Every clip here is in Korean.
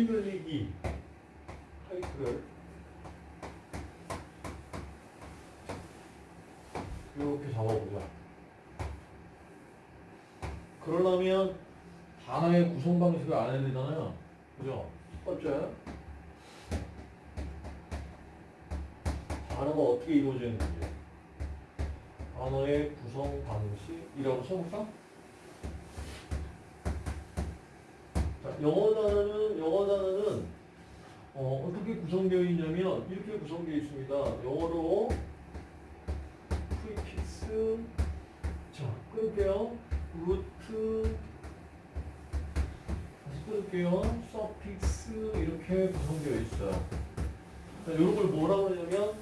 의미 늘리기 타이틀을 이렇게 잡아보자. 그러려면 단어의 구성 방식을 알아야 되잖아요. 그죠? 첫 번째. 단어가 어떻게 이루어져 있는지. 단어의 구성 방식이라고 써볼까? 영어 단어는, 영어 단어는, 어, 어떻게 구성되어 있냐면, 이렇게 구성되어 있습니다. 영어로, prefix, 자, 끊을게요. root, 다시 끊을게요. suffix, 이렇게 구성되어 있어요. 자, 이런 걸 뭐라고 하냐면,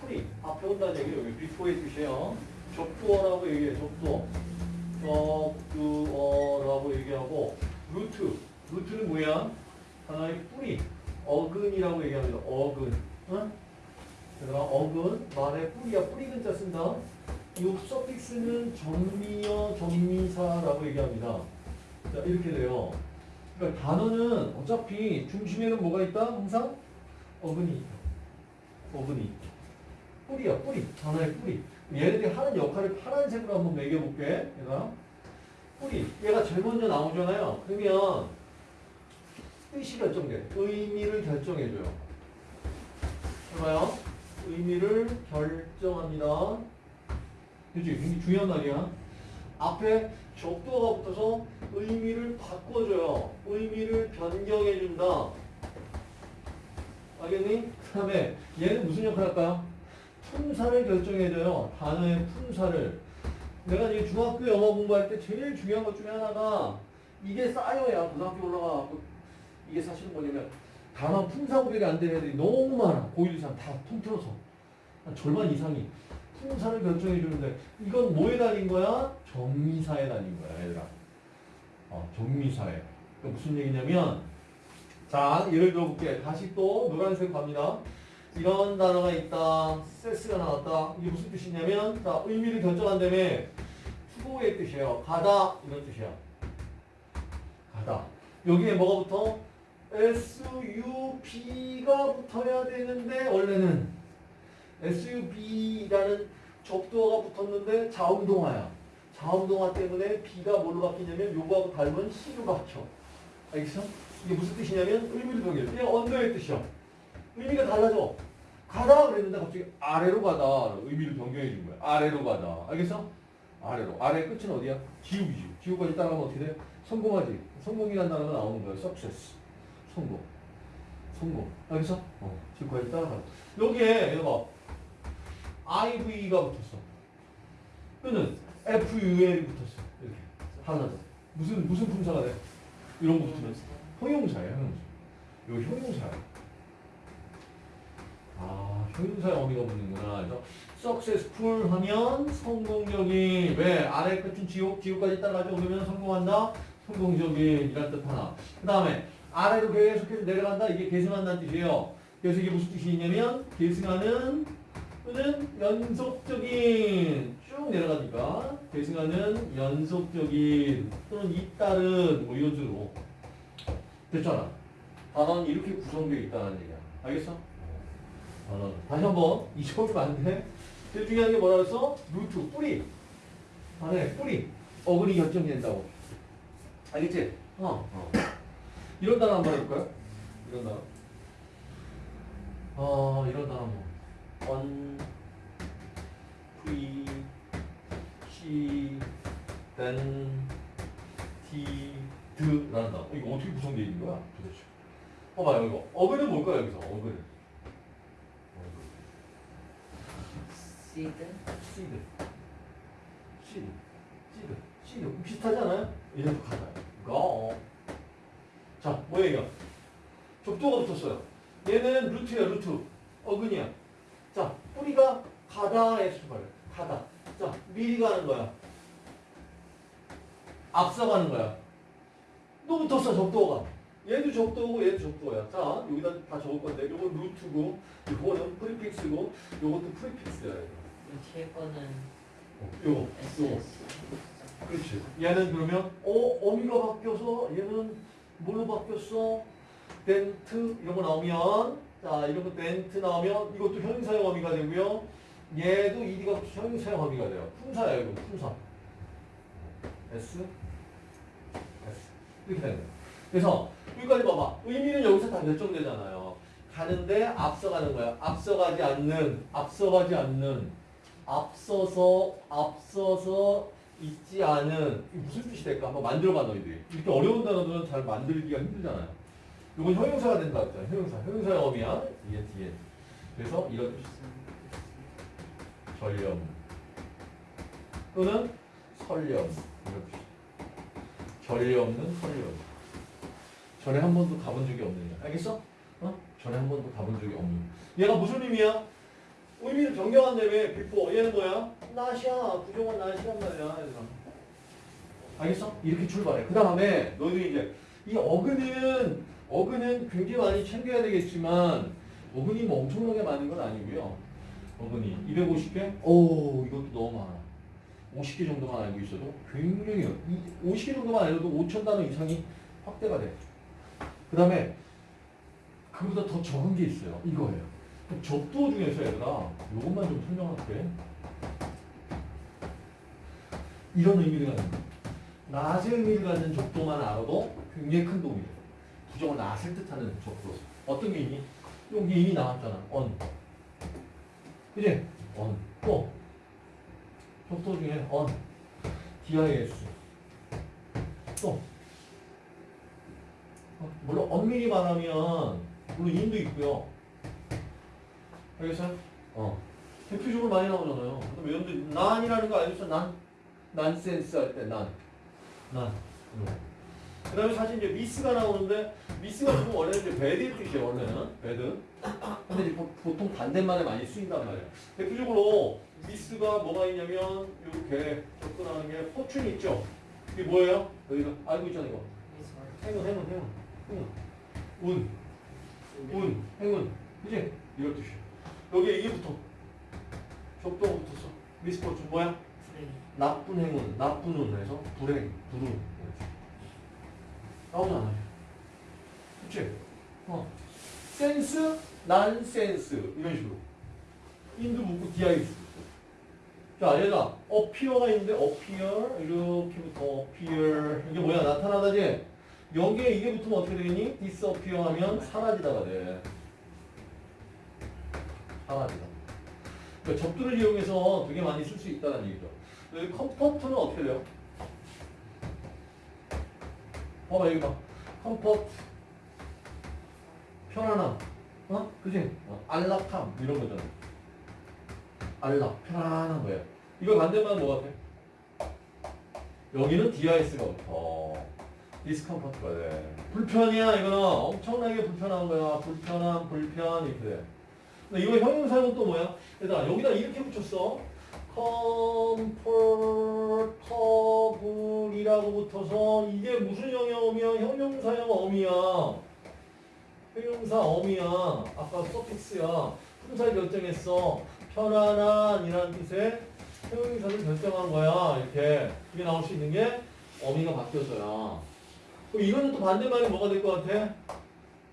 pre, 앞에 온다는 얘기예요. 여기 비포의 뜻이에요. 접두어라고 얘기해, 접두어. 접두어라고 얘기하고, 루트, 루트는 뭐야? 하나의 뿌리, 어근이라고 얘기합니다. 어근. 응? 그러니까 어근, 말의 뿌리야. 뿌리 근자 쓴다. 이 서픽스는 정미어, 정미사라고 얘기합니다. 자, 이렇게 돼요. 그러니까 단어는 어차피 중심에는 뭐가 있다? 항상 어근이 있다. 어근이. 뿌리야, 뿌리. 단어의 뿌리. 얘네들이 하는 역할을 파란색으로 한번 매겨볼게. 얘가. 뿌리. 얘가 제일 먼저 나오잖아요. 그러면 뜻이 결정돼. 의미를 결정해줘요. 해봐요. 의미를 결정합니다. 그지? 굉장히 중요한 말이야. 앞에 적도가 붙어서 의미를 바꿔줘요. 의미를 변경해준다. 알겠니? 그 다음에 얘는 무슨 역할 할까요? 품사를 결정해줘요. 단어의 품사를. 내가 이제 중학교 영어 공부할 때 제일 중요한 것 중에 하나가 이게 쌓여야 고등학교 올라가고 이게 사실은 뭐냐면 단어 품사 구별이 안 되는 애들이 너무 많아. 고1 이상 다 통틀어서. 한 절반 이상이. 품사를 결정해 주는데 이건 뭐에 달린 거야? 정미사에 달린 거야, 얘들아. 어, 정미사에. 그 무슨 얘기냐면 자, 예를 들어 볼게. 다시 또 노란색 갑니다. 이런 단어가 있다. 세스가 나왔다. 이게 무슨 뜻이냐면 자, 의미를 결정한다며 투고의 뜻이에요. 가다 이런 뜻이야. 가다. 여기에 뭐가 붙어? SUB가 붙어야 되는데 원래는 SUB라는 접두어가 붙었는데 자음동화야. 자음동화 때문에 B가 뭘로 바뀌냐면 요거하고 닮은 C로 바뀌어. 알겠어? 이게 무슨 뜻이냐면 의미를 변경해. 그냥 언더의 뜻이야. 의미가 달라져. 가다 그랬는데 갑자기 아래로 가다. 의미를 변경해 준 거야. 아래로 가다. 알겠어? 아래로. 아래 끝은 어디야? 지우이지. 지우까지 따라가면 어떻게 돼? 성공하지. 성공이라는 단어가 나오는 거야. success. 성공. 성공. 알겠어? 어. 지우까지 따라가. 여기에 여기 봐. IV가 붙었어. 또는 FUL이 붙었어. 이렇게. 하나 더. 무슨, 무슨 품사가 돼? 이런 거 붙으면 형용사예요, 형용사. 이거 형용사야. 아, 형용사의 어미가 붙는구나. 그래서 successful 하면 성공적인. 왜? 아래 끝은 지옥, 지옥까지 따라가죠. 그러면 성공한다? 성공적인. 이란 뜻 하나. 그 다음에 아래로 계속해서 내려간다? 이게 계승한다는 뜻이에요. 그래서 이게 무슨 뜻이 있냐면 계승하는 또는 연속적인 쭉 내려가니까 계승하는 연속적인 또는 잇따른 뭐 이런 식으로 됐잖아. 단어는 이렇게 구성되어 있다는 얘기야. 알겠어? 단어는 다시 한번 잊어버리면 안 돼. 제일 중요한 게 뭐라 그랬어? 루트 뿌리. 단어의 뿌리. 어근이 결정된다고. 알겠지? 어. 어. 이런 단어 한번 해볼까요? 이런 단어. 어, 이런 단어 뭐. on, pre, she, then, t, d 라는 단어. 이거 어떻게 구성되어 있는 거야? 도대체. 봐봐요, 이거. 어근은 뭘까요, 여기서? 어근은. 시드 시드. 시드. cede. ceed. 비슷하지 않아요? 이래도 같아요. go. 자, 뭐야, 이거? 접두가 붙었어요. 얘는 root야, root. 어근이야. 자, 뿌리가 가다의 수발. 가다. 자, 미리 가는 거야. 앞서가는 거야. 또 붙었어, 접두가. 얘도 접두고 얘도 접두야. 자, 여기다 다 적을 건데, 요건 root고, 요거는 prefix고, 요것도 프리픽스야. 뒤에 거는 어, 요거, 요거. SS 그렇지. 얘는 그러면, 어, 어미가 바뀌어서 얘는 뭘로 바뀌었어? 덴트 이런 거 나오면 자 이런 거 덴트 나오면 이것도 형용사형 어미가 되고요. 얘도 이디가 형용사형 어미가 돼요. 품사예요 이거 품사. S S 이렇게 되는 거예요. 그래서 여기까지 봐봐. 의미는 여기서 다 결정되잖아요. 가는데 앞서가는 거야. 앞서가지 않는, 앞서가지 않는, 앞서서, 앞서서 있지 않은. 무슨 뜻이 될까? 한번 만들어봐, 너희들이. 이렇게 어려운 단어들은 잘 만들기가 힘들잖아요. 이건 형용사가 된다 했잖아. 형용사. 형용사의 어미야. 뒤에, 뒤에. 그래서 이런 뜻이 있어요. 전령. 또는 설령. 이런 뜻이 전례 없는 설령. 전에 한 번도 가본 적이 없는 애. 알겠어? 어? 전에 한 번도 가본 적이 없는. 얘가 무슨 의미야? 의미를 변경한다며. Before. 얘는 뭐야? 나시야. 부정한 not이란 말이야. 알겠어? 이렇게 출발해. 그 다음에 너희들이 이제 이 어근은 어근은 굉장히 많이 챙겨야 되겠지만 어근이 뭐 엄청나게 많은 건 아니고요. 어근이 250개? 오 이것도 너무 많아. 50개 정도만 알고 있어도 굉장히 50개 정도만 알아도 5천 단어 이상이 확대가 돼. 그 다음에 그보다 더 적은 게 있어요. 이거예요. 그럼 접두어 중에서 얘들아 이것만 좀 설명할게. 이런 의미를 갖는 거. 낫의 의미를 갖는 접두어만 알아도 굉장히 큰 도움이 돼. 부정을 낫을 뜻하는 접두어. 어떤 게 있니? 여기 이미 나왔잖아. on. 그지? on. 또 접두어 중에 on. dis. 또 어, 물론 엄밀히 말하면 물론 인도 있고요. 알겠어요? 어. 대표적으로 많이 나오잖아요. 그다음에 난이라는 거 알겠어? 난 난센스 할 때 난. 난. 그 다음에 사실 이제 미스가 나오는데 미스가 지금 원래는 이제 배드의 뜻이에요 원래는. 배드 근데 이제 보- 보통 반대말에 많이 쓰인단 말이에요. 대표적으로 미스가 뭐가 있냐면 이렇게 접근하는 게 포춘 있죠? 이게 뭐예요? 여기가 알고 있잖아요 이거. 행운 행운 행운. 행운. 운, 운, 행운. 그지? 이런 뜻이에요. 여기에 이게 붙어. 접도가 붙었어. 미스포춘 뭐야? 나쁜 행운, 나쁜 운 해서 불행, 불운. 나오잖아요. 그치? 어. Sense, nonsense. 이런 식으로. in도 붙고 DIS. 자 얘가 appear가 있는데 appear 이렇게부터 appear 이게 뭐야? 나타나다지 여기에 이게 붙으면 어떻게 되겠니? disappear 하면 사라지다가 돼. 사라지다. 그러니까 접두를 이용해서 되게 많이 쓸 수 있다는 얘기죠 여기 comfort는 어떻게 돼요? 봐봐 여기 봐. Comfort. 편안함. 어? 그지? 어, 안락함. 이런 거잖아. 안락. 편안한 거야. 이거 반대말 뭐 같아? 여기는 DIS가 붙어. discomfort가 돼 불편이야 이거는. 엄청나게 불편한 거야. 불편함 불편 이렇게 돼. 근데 이거 형용사는 또 뭐야? 얘들아 여기다 이렇게 붙였어. comfortable 이라고 붙어서 이게 무슨 형용 어미야? 형용사형 어미야. 형용사 어미야. 아까 서픽스야. 품사를 결정했어. 편안한 이라는 뜻의 형용사를 결정한 거야. 이렇게. 이게 나올 수 있는 게 어미가 바뀌어서야. 이거는 또 반대말이 뭐가 될 것 같아?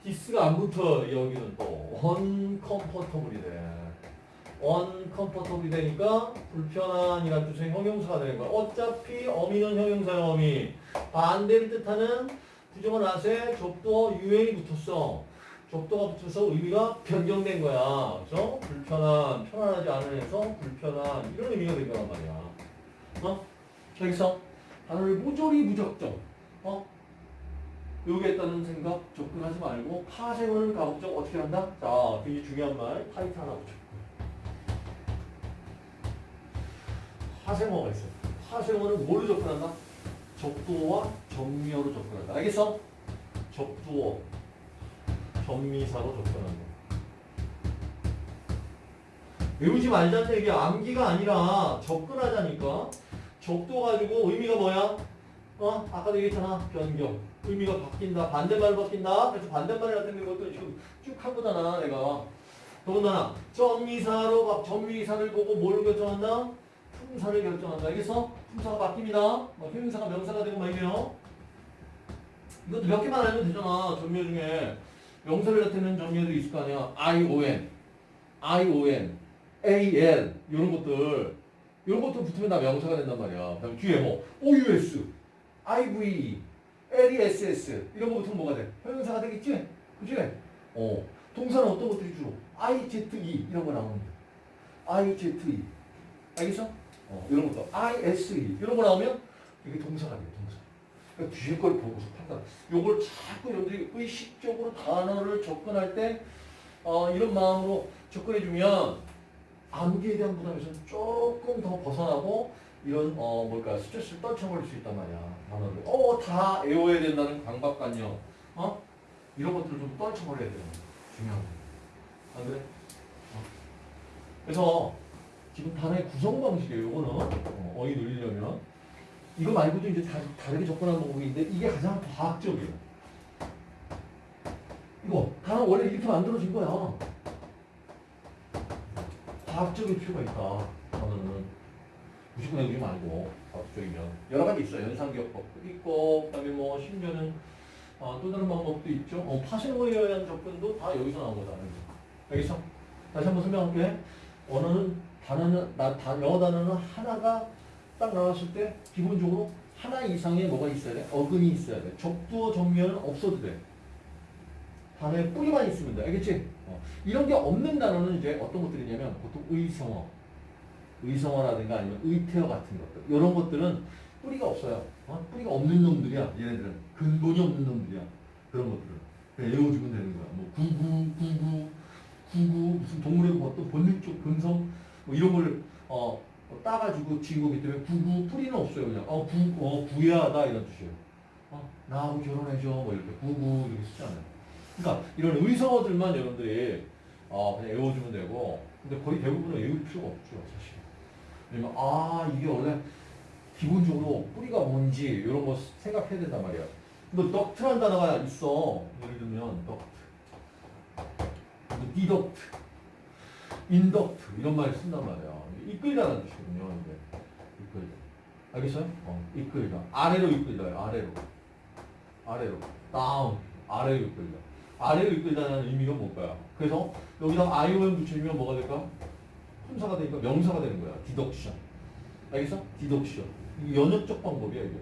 디스가 안 붙어. 여기는 또. uncomfortable이 돼. Uncomfortable이 되니까 불편한이라는 뜻의 형용사가 되는 거야. 어차피 어미는 형용사의 어미. 반대를 뜻하는 부정어 낫에 접두어 유행이 붙었어. 접두가 붙어서 의미가 변경된 거야. 그래서 불편한, 편안하지 않은에서 불편한 이런 의미가 된 거란 말이야. 어? 여기서 단어를 모조리 무적정. 어? 요기했다는 생각 접근하지 말고 파생어를 가급적 어떻게 한다? 자, 굉장히 중요한 말 타이트 하나 붙여. 파생어가 있어요. 파생어는 뭘로 접근한다? 접두어와 전미어로 접근한다. 알겠어? 접두어, 전미사로 접근한다. 외우지 말자는 얘기야. 암기가 아니라 접근하자니까. 접두어 가지고 의미가 뭐야? 어? 아까도 얘기했잖아. 변경. 의미가 바뀐다. 반대말로 바뀐다. 그래서 반대말이 같은 것도 지금 쭉 한 거잖아. 내가. 더군다나 전미사로 바- 전미사를 보고 뭘 결정한다? 품사를 결정한다. 알겠어? 품사가 바뀝니다. 뭐 형용사가 명사가 되고 막 이래요. 이것도 몇 개만 알면 되잖아. 전미어 중에 명사를 나타내는 전미어들이 있을 거 아니야. I-O-N, I-O-N, A-L 이런 것들 이런 것들 붙으면 다 명사가 된단 말이야. 그다음 뒤에 뭐 O-U-S, I-V, L-E-S-S 이런 거 붙으면 뭐가 돼? 형용사가 되겠지? 그지? 어. 동사는 어떤 것들이 주로? I-Z-E 이런 거 거야. I-Z-E 알겠어? 어, 이런 것도 ISE 이런 거 나오면 이게 동사가 돼요. 동사. 그러니까 뒤에 걸 보고서 판단. 요걸 자꾸 여러분들이 의식적으로 단어를 접근할 때 어, 이런 마음으로 접근해주면 암기에 대한 부담에서 조금 더 벗어나고 이런 어 뭘까 스트레스를 떨쳐버릴 수 있단 말이야 단어를 어다 외워야 된다는 강박관념 어 이런 것들을 좀 떨쳐버려야 되는 중요한 거안 그래? 어. 그래서 지금 단어의 구성 방식이에요 이거는 어, 어휘 늘리려면 이거 말고도 이제 다, 다르게 접근하는 방법이 있는데 이게 가장 과학적이에요 이거 단어 원래 이렇게 만들어진 거야 과학적일 필요가 있다. 단어는 무조건 외우지 말고 과학적이면 여러 가지 있어요. 연상기억법도 있고 그다음에 뭐 심지어는 어, 또 다른 방법도 있죠. 어, 파생어에 의한 접근도 다 여기서 나온 거다. 알겠어? 다시 한번 설명할게. 언어는 단어는 나, 다, 영어 단어는 하나가 딱 나왔을 때 기본적으로 하나 이상의 뭐가 있어야 돼? 어근이 있어야 돼. 적두어 정면은 없어도 돼. 단어에 뿌리만 있으면 돼. 알겠지? 어. 이런 게 없는 단어는 이제 어떤 것들이냐면 보통 의성어, 의성어라든가 아니면 의태어 같은 것들. 이런 것들은 뿌리가 없어요. 어? 뿌리가 없는 놈들이야. 얘네들은 근본이 없는 놈들이야. 그런 것들은 그냥 외워주면 되는 거야. 뭐 구구, 구구, 구구 무슨 동물의 뭐 어떤 본능적 근성 뭐 이런 걸 어, 어, 따가지고 지은 거기 때문에 구구 뿌리는 없어요. 그냥 어, 구, 어 구야하다 이런 뜻이에요. 어, 나하고 결혼해줘 뭐 이렇게 구구 이렇게 쓰잖아요. 그러니까 이런 의성어들만 여러분들이 어, 그냥 외워주면 되고 근데 거의 대부분은 외울 필요가 없죠 사실 왜냐면 아 이게 원래 기본적으로 뿌리가 뭔지 이런 거 생각해야 된단 말이야 근데 duct란 단어가 있어 예를 들면 duct deduct induct 이런 말을 쓴단 말이야 이끌다라는 뜻이거든요 이게 이끌다 알겠어요? 어, 이끌다 아래로 이끌다요 아래로 아래로 down 아래로 이끌다 아래로 이끌다는 의미가 뭘까요? 그래서 여기다 ION 붙여주면 뭐가 될까? 품사가 되니까 명사가 되는 거야. deduction. 알겠어? deduction. 이게 연역적 방법이야, 이게.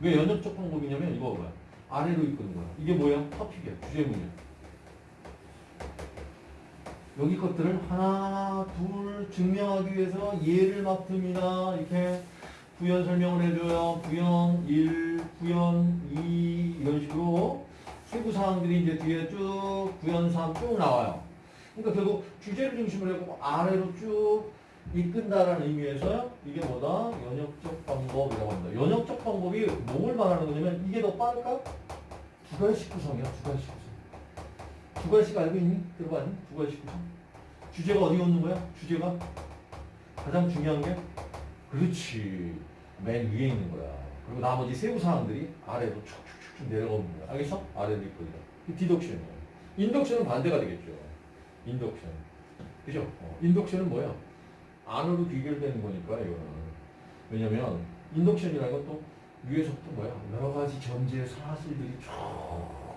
왜 연역적 방법이냐면 이거 뭐야? 아래로 이끄는 거야. 이게 뭐야? 토픽이야. 주제문이야. 여기 것들을 하나, 둘 증명하기 위해서 예를 맡습니다. 이렇게 부연 설명을 해줘요. 부연 1, 부연 2 이런 식으로 세부 사항들이 이제 뒤에 쭉 구현 사항 쭉 나와요. 그러니까 결국 주제를 중심으로 해고 아래로 쭉 이끈다라는 의미에서 이게 뭐다? 연역적 방법이라고 합니다. 연역적 방법이 뭘 말하는 거냐면 이게 더 빠를까? 두 가지씩 구성이야. 두 가지씩 구성. 두 가지씩 알고 있니? 들어봤니? 구성. 주제가 어디 있는 거야? 주제가 가장 중요한 게 그렇지. 맨 위에 있는 거야. 그리고 나머지 세부 사항들이 아래로 쭉쭉쭉 내려가는 거야. 알겠어? 아래로 이끌다. 디덕션이에요. 인덕션은 반대가 되겠죠. 인덕션. 그죠? 어, 인덕션은 뭐야? 안으로 귀결되는 거니까, 이거는. 왜냐면, 인덕션이라는 것도 위에서부터 뭐야? 여러 가지 전제 사실들이 쭉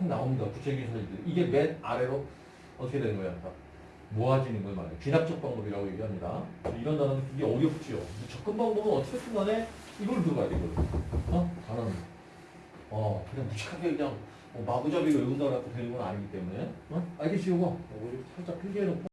나옵니다. 구체적인 사실들. 이게 맨 아래로 어떻게 되는 거야? 다 모아지는 걸 말해요. 귀납적 방법이라고 얘기합니다. 이런 단어는 되게 어렵지요. 접근 방법은 어떻게든 간에 이걸 들어가야 돼, 이걸. 어? 단어는. 어, 그냥 무식하게 그냥 뭐 마구잡이로 외운다고 되는 건 아니기 때문에. 어? 알겠지, 이거? 이거 살짝 필기해놓고.